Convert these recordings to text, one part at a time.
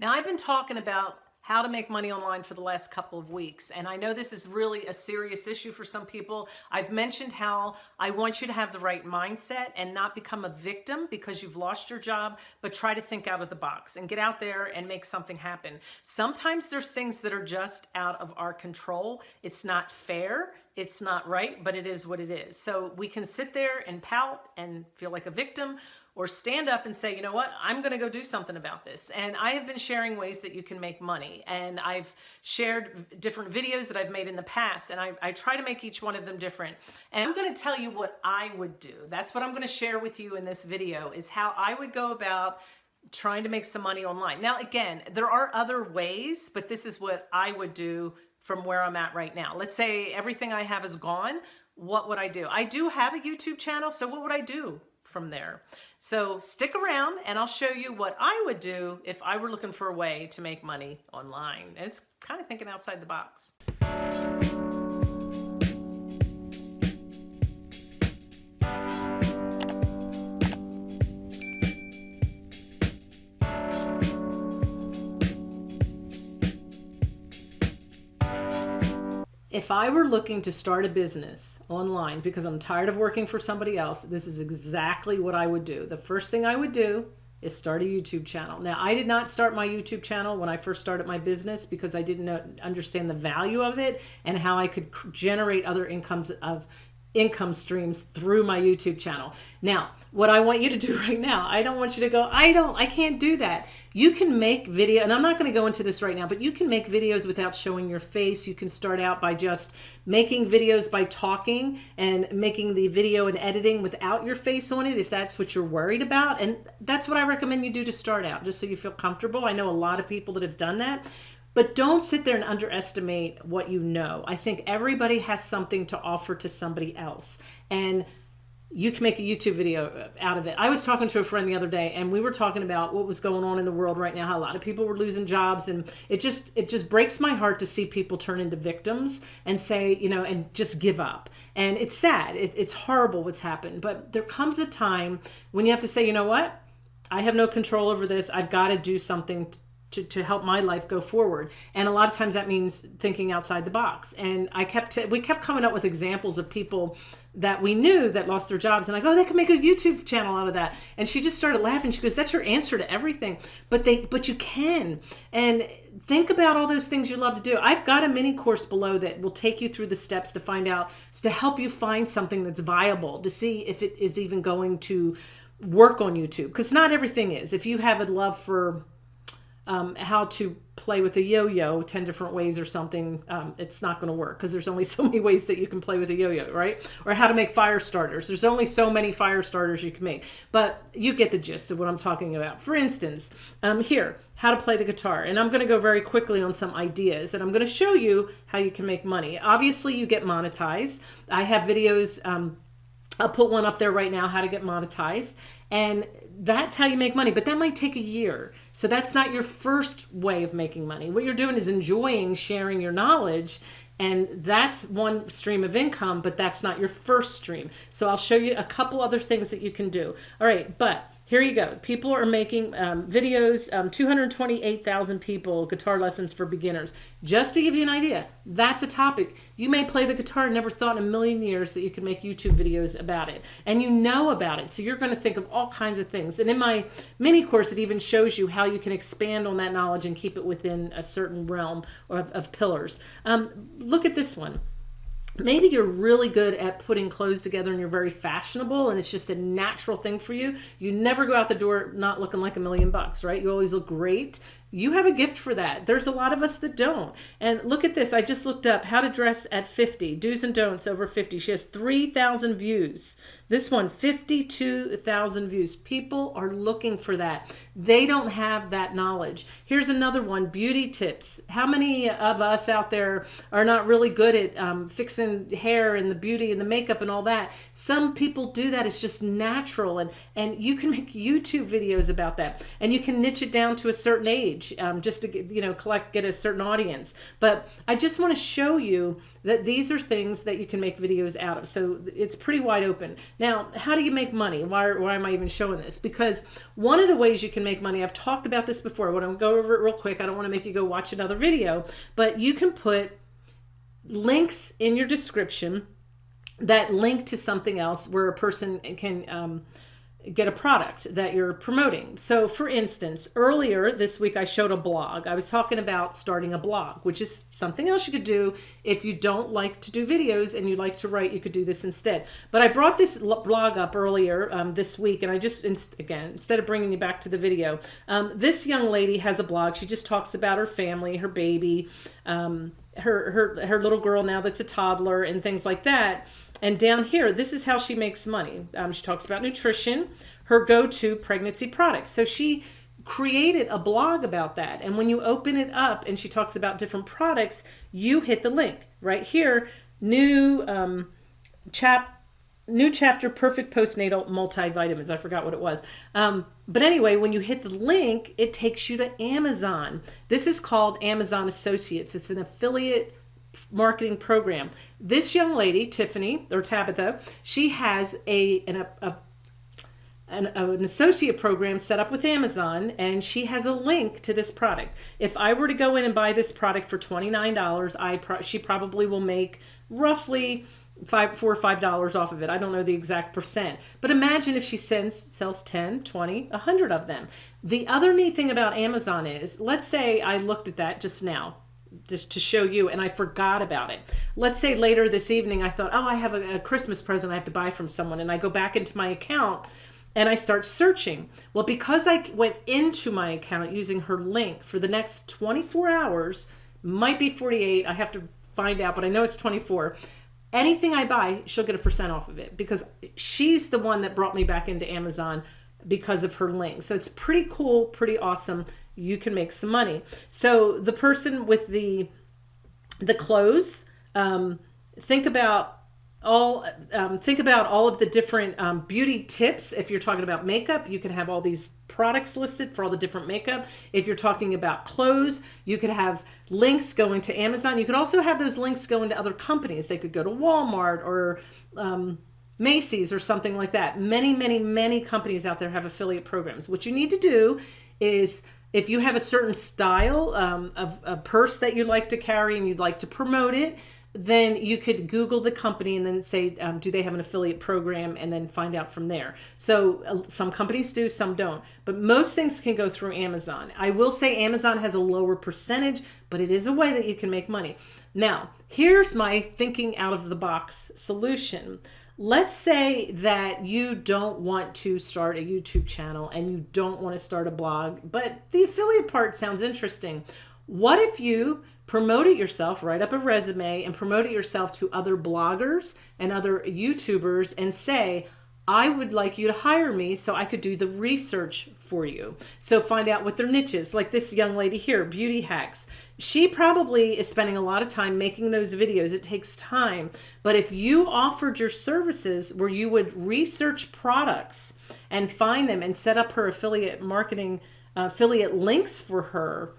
Now I've been talking about how to make money online for the last couple of weeks. And I know this is really a serious issue for some people. I've mentioned how I want you to have the right mindset and not become a victim because you've lost your job, but try to think out of the box and get out there and make something happen. Sometimes there's things that are just out of our control. It's not fair. It's not right, but it is what it is. So we can sit there and pout and feel like a victim, or stand up and say, you know what, I'm going to go do something about this. And I have been sharing ways that you can make money. And I've shared different videos that I've made in the past. And I, I try to make each one of them different. And I'm going to tell you what I would do. That's what I'm going to share with you in this video is how I would go about trying to make some money online. Now, again, there are other ways, but this is what I would do from where I'm at right now. Let's say everything I have is gone. What would I do? I do have a YouTube channel. So what would I do? from there. So stick around and I'll show you what I would do if I were looking for a way to make money online. And it's kind of thinking outside the box. If I were looking to start a business online because I'm tired of working for somebody else, this is exactly what I would do. The first thing I would do is start a YouTube channel. Now, I did not start my YouTube channel when I first started my business because I didn't know, understand the value of it and how I could generate other incomes of income streams through my YouTube channel. Now, what I want you to do right now, I don't want you to go, I don't, I can't do that. You can make video, and I'm not going to go into this right now, but you can make videos without showing your face. You can start out by just making videos by talking and making the video and editing without your face on it if that's what you're worried about. And that's what I recommend you do to start out, just so you feel comfortable. I know a lot of people that have done that. But don't sit there and underestimate what you know. I think everybody has something to offer to somebody else. And you can make a YouTube video out of it. I was talking to a friend the other day and we were talking about what was going on in the world right now, how a lot of people were losing jobs and it just it just breaks my heart to see people turn into victims and say, you know, and just give up. And it's sad. It, it's horrible what's happened, but there comes a time when you have to say, you know what? I have no control over this. I've got to do something to, to help my life go forward. And a lot of times that means thinking outside the box. And I kept, we kept coming up with examples of people that we knew that lost their jobs. And I go, oh, they could make a YouTube channel out of that. And she just started laughing. She goes, that's your answer to everything. But they, but you can. And think about all those things you love to do. I've got a mini course below that will take you through the steps to find out, to help you find something that's viable, to see if it is even going to work on YouTube. Because not everything is. If you have a love for um, how to play with a yo-yo 10 different ways or something, um, it's not going to work because there's only so many ways that you can play with a yo-yo, right? Or how to make fire starters. There's only so many fire starters you can make, but you get the gist of what I'm talking about. For instance, um, here, how to play the guitar. And I'm going to go very quickly on some ideas and I'm going to show you how you can make money. Obviously, you get monetized. I have videos, um, I'll put one up there right now, how to get monetized. And that's how you make money, but that might take a year. So that's not your first way of making money. What you're doing is enjoying sharing your knowledge and that's one stream of income, but that's not your first stream. So I'll show you a couple other things that you can do. All right, but here you go. People are making um, videos, um, 228,000 people, guitar lessons for beginners. Just to give you an idea, that's a topic. You may play the guitar and never thought in a million years that you could make YouTube videos about it. And you know about it, so you're going to think of all kinds of things. And in my mini course, it even shows you how you can expand on that knowledge and keep it within a certain realm of, of pillars. Um, look at this one maybe you're really good at putting clothes together and you're very fashionable and it's just a natural thing for you. You never go out the door not looking like a million bucks, right? You always look great you have a gift for that. There's a lot of us that don't. And look at this. I just looked up how to dress at 50, do's and don'ts over 50. She has 3,000 views. This one, 52,000 views. People are looking for that. They don't have that knowledge. Here's another one, beauty tips. How many of us out there are not really good at um, fixing hair and the beauty and the makeup and all that? Some people do that. It's just natural. And, and you can make YouTube videos about that. And you can niche it down to a certain age page um, just to get, you know collect get a certain audience. But I just want to show you that these are things that you can make videos out of. So it's pretty wide open. Now, how do you make money? Why, why am I even showing this? Because one of the ways you can make money, I've talked about this before. I want to go over it real quick. I don't want to make you go watch another video, but you can put links in your description that link to something else where a person can um, get a product that you're promoting. So for instance, earlier this week I showed a blog. I was talking about starting a blog, which is something else you could do if you don't like to do videos and you like to write, you could do this instead. But I brought this blog up earlier um, this week and I just, again, instead of bringing you back to the video, um, this young lady has a blog. She just talks about her family, her baby, um, her, her, her little girl now that's a toddler and things like that. And down here, this is how she makes money. Um, she talks about nutrition, her go-to pregnancy products. So she created a blog about that. And when you open it up and she talks about different products, you hit the link right here, new um, chap new chapter perfect postnatal multivitamins i forgot what it was um, but anyway when you hit the link it takes you to amazon this is called amazon associates it's an affiliate marketing program. This young lady, Tiffany or Tabitha, she has a an, a, an, an, associate program set up with Amazon and she has a link to this product. If I were to go in and buy this product for $29, I pro she probably will make roughly five, four or five dollars off of it. I don't know the exact percent, but imagine if she sends, sells 10, 20, 100 of them. The other neat thing about Amazon is, let's say I looked at that just now, just to show you and I forgot about it. Let's say later this evening I thought, oh, I have a, a, Christmas present I have to buy from someone and I go back into my account and I start searching. Well, because I went into my account using her link for the next 24 hours, might be 48, I have to find out, but I know it's 24. Anything I buy, she'll get a percent off of it because she's the one that brought me back into Amazon because of her link. So it's pretty cool, pretty awesome you can make some money. So the person with the the clothes, um, think about all um, think about all of the different um, beauty tips. If you're talking about makeup you can have all these products listed for all the different makeup. If you're talking about clothes you could have links going to Amazon. You could also have those links going to other companies. They could go to Walmart or um, Macy's or something like that. Many many many companies out there have affiliate programs. What you need to do is if you have a certain style um, of a purse that you like to carry and you'd like to promote it, then you could Google the company and then say, um, do they have an affiliate program and then find out from there. So uh, some companies do, some don't, but most things can go through Amazon. I will say Amazon has a lower percentage, but it is a way that you can make money. Now, here's my thinking out of the box solution. Let's say that you don't want to start a YouTube channel and you don't want to start a blog, but the affiliate part sounds interesting. What if you promote it yourself, write up a resume and promote it yourself to other bloggers and other YouTubers and say, I would like you to hire me so I could do the research for you. So find out what their niche is. Like this young lady here, Beauty Hacks. She probably is spending a lot of time making those videos. It takes time. But if you offered your services where you would research products and find them and set up her affiliate marketing, uh, affiliate links for her,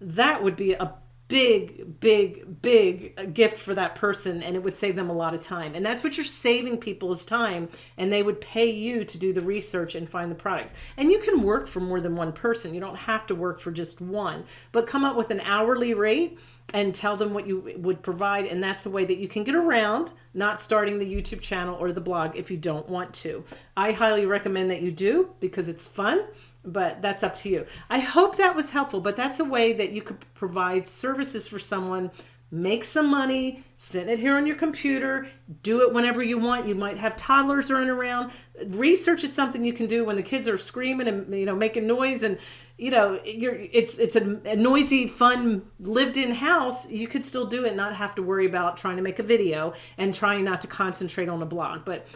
that would be a big, big, big gift for that person and it would save them a lot of time. And that's what you're saving people is time and they would pay you to do the research and find the products. And you can work for more than one person. You don't have to work for just one, but come up with an hourly rate and tell them what you would provide. And that's a way that you can get around not starting the YouTube channel or the blog if you don't want to. I highly recommend that you do because it's fun but that's up to you. I hope that was helpful, but that's a way that you could provide services for someone, make some money, send it here on your computer, do it whenever you want. You might have toddlers running around. Research is something you can do when the kids are screaming and you know making noise and you know you're it's it's a, a noisy fun lived-in house you could still do it not have to worry about trying to make a video and trying not to concentrate on a blog but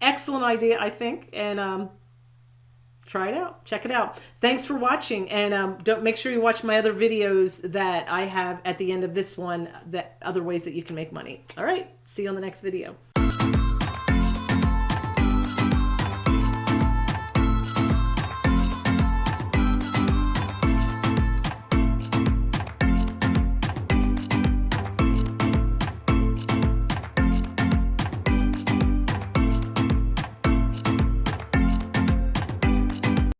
excellent idea i think and um try it out. Check it out. Thanks for watching and um, don't make sure you watch my other videos that I have at the end of this one that other ways that you can make money. All right. See you on the next video